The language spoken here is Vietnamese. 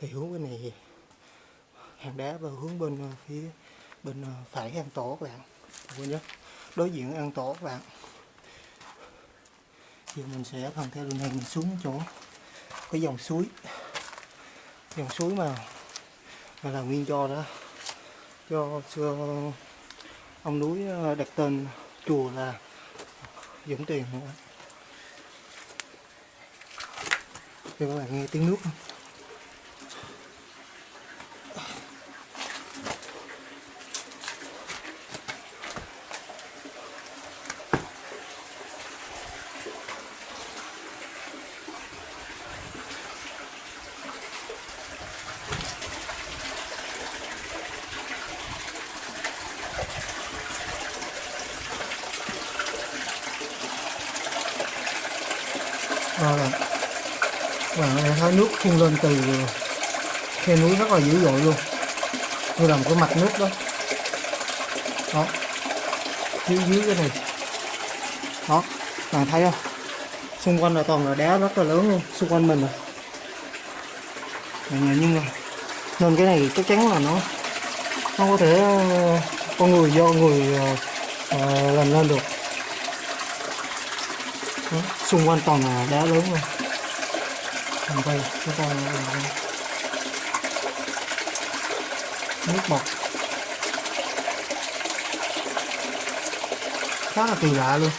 thì hướng bên này hàng đá và hướng bên ờ, phía bên ờ, phải hang tổ các bạn. Quên nhớ. Đối diện hang tổ các bạn. Giờ mình sẽ phần theo đường này mình xuống chỗ cái dòng suối. Dòng suối mà mà là nguyên do đó. Do xưa ông núi ờ, đặt tên chùa là Dũng Tiền nữa. Cho các bạn nghe tiếng nước. không? Vâng và bạn vâng, thấy nước phun lên từ khe núi rất là dữ dội luôn. Như là một cái mặt nước đó. Đó. Dưới dưới cái này. Đó Bạn thấy không? Xung quanh là toàn là đá rất là lớn luôn Xung quanh mình à. rồi, Nhưng mà Nên cái này chắc chắn là nó Không có thể ờ, Con người do người uh, làm lên được đó, xung quanh toàn là đá lớn luôn. Còn đây chúng ta là nước bọt. Khá là kỳ lạ luôn.